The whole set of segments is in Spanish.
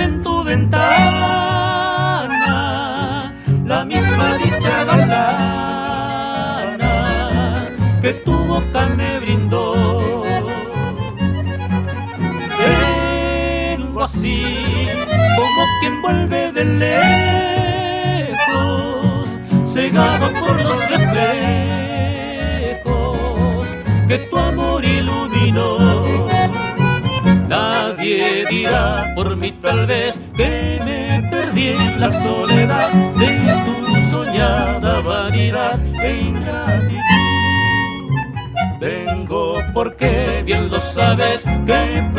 en tu ventana la misma dicha galana que tu boca me brindó. Vengo así como quien vuelve de lejos, cegado por los reflejos que tu amor iluminó. Nadie dirá por mí tal vez que me perdí en la soledad de tu soñada vanidad e ingratitud. Vengo porque bien lo sabes que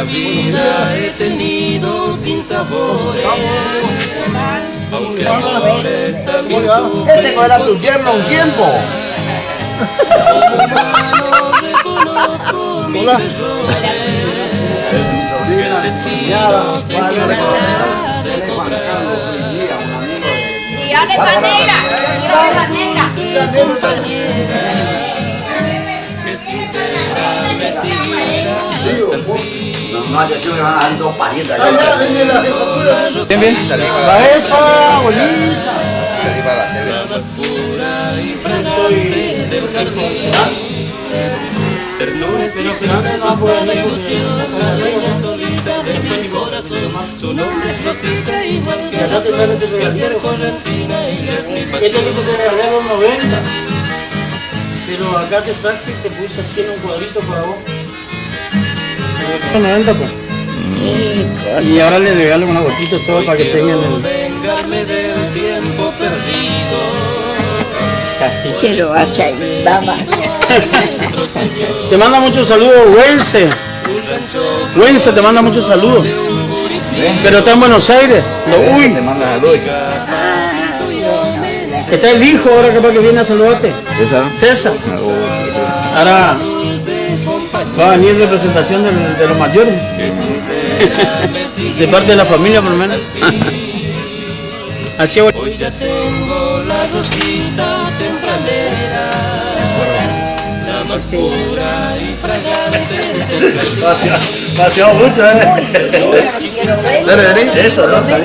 la vida he tenido sin sabores. Aunque amores también Este no era tu yerno un tiempo. Hola. No, haya sido que van a dar dos parientes. Bien, bien. La EPA, bonita. Salí para la tele. la más pura y fragante del jardín. Ternura y felicidad, la ilusión, la reina solita de mi corazón. Su nombre es Rosita, igual que la que hacer con la espina y es mi pasión. tipo te regalé a los 90. Pero acá te traje y te puse aquí en un cuadrito para vos. Los 90 pues. Y ahora le regalo una gotita todo para que tengan el vengarme del tiempo perdido. casi. Quiero hacha y baba. Te manda muchos saludos, Wense. Wense te manda muchos saludos. Pero está en Buenos Aires. Lo- uy, Te manda salud. Está el hijo ahora capaz que viene a saludarte. ¿Esa? César. Ahora va a venir representación del- de los mayores. De parte de la familia por lo menos. Así es. Hoy ya tengo la rosita tempranera, la más pura y fragante. Paseado mucho, ¿eh? Dale, vení. Eso, ¿no? Está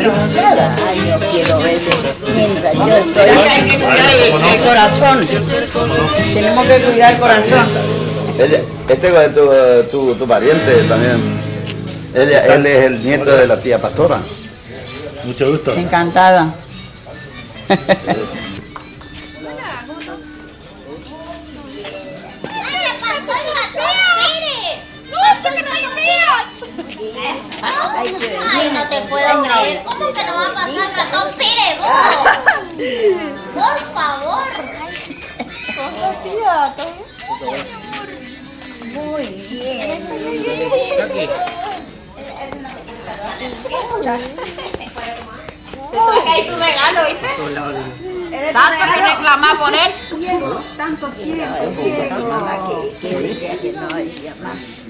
Hay que cuidar el, el corazón. Tenemos que cuidar el corazón. Ella, este es tu, tu, tu pariente también. Ella, él es el nieto de la tía pastora. Mucho gusto. Encantada. Ay, no te puedo creer. ¿Cómo que no va a pasar ratón Pérez, vos? Por favor. Muy bien. Ahí tu regalo, ¿viste? ¿Tanto que reclamar por él?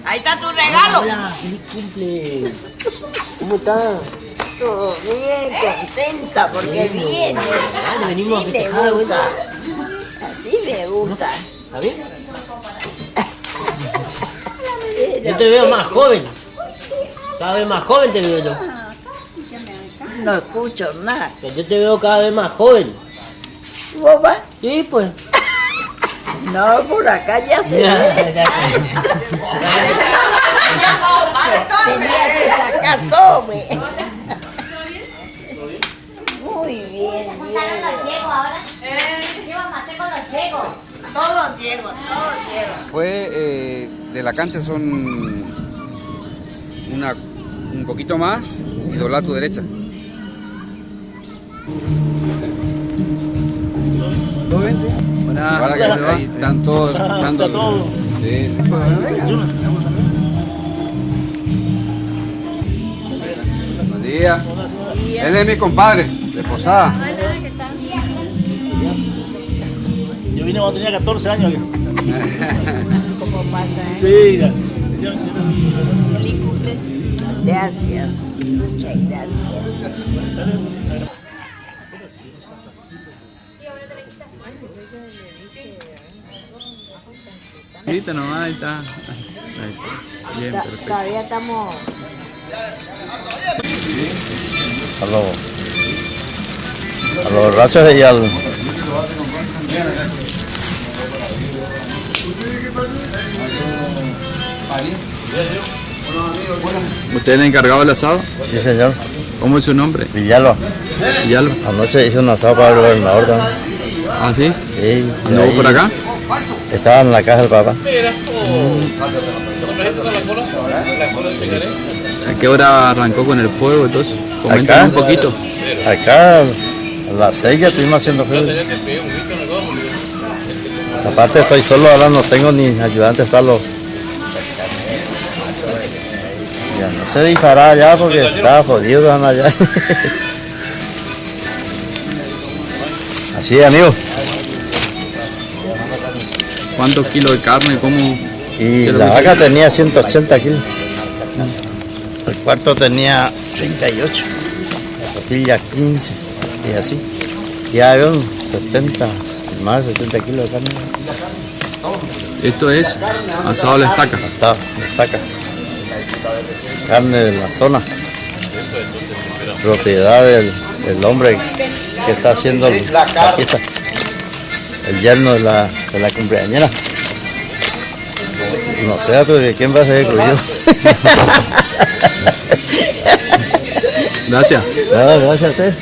Ahí está tu regalo. ¿Cómo estás? Todo bien, contenta porque viene. Así me gusta. Así me gusta. ¿Está bien? Yo te veo más joven. Cada vez más joven te veo yo. No escucho nada. Yo te veo cada vez más joven. ¿Vos vas? Sí, pues. No, por acá ya se ve. Tenía que sacar todo, me. Muy bien, ¿Juntaron bien. los Diego ahora? ¿Qué vamos a hacer con los Diego? Todos Diego, todos Diego. Pues eh, de la cancha son una, un poquito más y doblar a tu derecha. Ahora que ahí están todos. Están Está todo. Sí. Buen día. Él es mi compadre, de Posada. Yo vine cuando tenía 14 años. ¿Cómo pasa? eh? Sí, ya. Gracias. Muchas gracias. Ahorita nomás, ahí está. Ahí está. Bien, perfecto. Todavía estamos. A los, a los rachos de Yal. ¿Usted es el encargado del asado? Sí, señor. ¿Cómo es su nombre? Villalba. Lo. Anoche hice un asado para el gobernador también. ¿Ah, sí? Sí, ¿Anduvo ahí por acá? Estaba en la casa del papá. ¿A qué hora arrancó con el fuego? Coméntame Acá. un poquito. Acá a las seis ya estuvimos haciendo frío. Aparte estoy solo ahora, no tengo ni ayudante, está lo... Ya no se disparaba ya porque estaba jodido allá. Así amigo. ¿Cuántos kilos de carne? ¿Cómo? Y ¿Qué la vaca tenía 180 kilos. El cuarto tenía 38. La costilla 15. Y así. Ya había un 70, más de 70 kilos de carne. Esto es asado a la estaca. Está, destaca. Carne de la zona. Propiedad del, del hombre que está haciendo el- la fiesta. El yerno de la, de la cumpleañera. No sé, tú, ¿de quién va a ser yo? Gracias. Gracias a usted.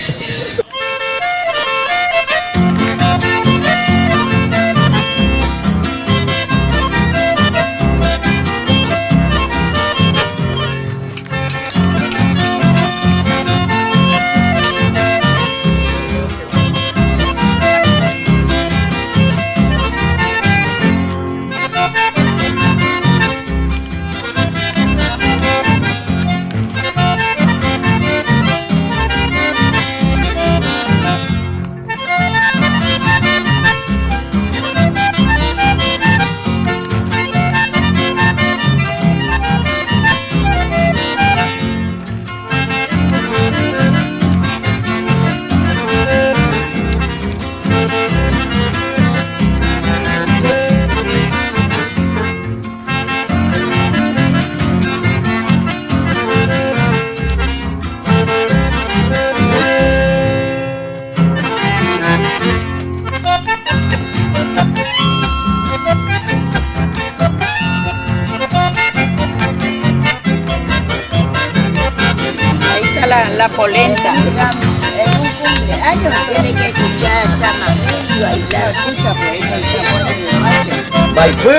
La, la polenta. En un cumpleaños tiene que escuchar chamamé y bailar. Escucha, pues el chamamé de macho.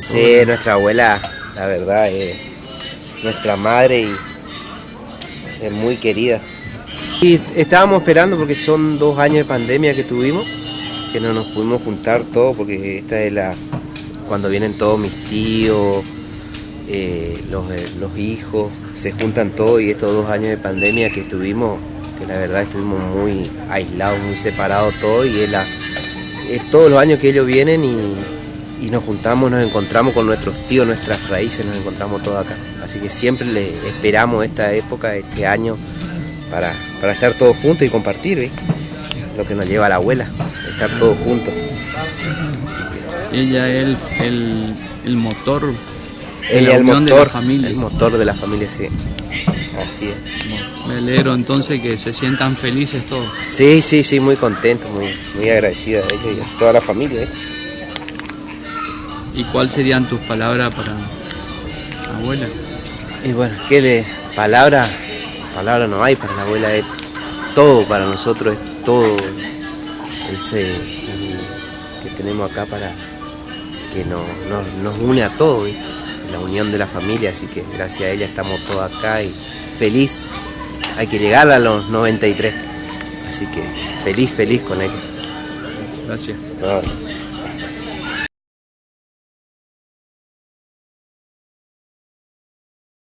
Sí, nuestra abuela, la verdad, es nuestra madre y es muy querida. Y estábamos esperando porque son dos años de pandemia que tuvimos, no nos pudimos juntar todos porque esta es la cuando vienen todos mis tíos eh, los, eh, los hijos, se juntan todos y estos dos años de pandemia que estuvimos, que la verdad estuvimos muy aislados, muy separados todos y es, la, es todos los años que ellos vienen y, y nos juntamos, nos encontramos con nuestros tíos, nuestras raíces, nos encontramos todos acá. Así que siempre le esperamos esta época, este año, para, para estar todos juntos y compartir, lo que nos lleva la abuela, estar todos juntos. Ella es el, el, el motor Ella el unión de motor, la familia. el motor de la familia, sí. Así es. Me alegro entonces que se sientan felices todos. Sí, sí, sí, muy contento, muy, muy agradecido a ellos y a toda la familia. ¿eh? ¿Y cuáles serían tus palabras para la abuela? Y bueno, ¿qué le. Palabra, palabra no hay para la abuela, es todo para nosotros, es todo ese que tenemos acá para que nos, nos, nos une a todos, ¿viste? la unión de la familia, así que gracias a ella estamos todos acá y feliz. Hay que llegar a los 93, así que feliz, feliz con ella. Gracias. No,